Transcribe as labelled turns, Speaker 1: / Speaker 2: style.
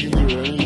Speaker 1: Imagine you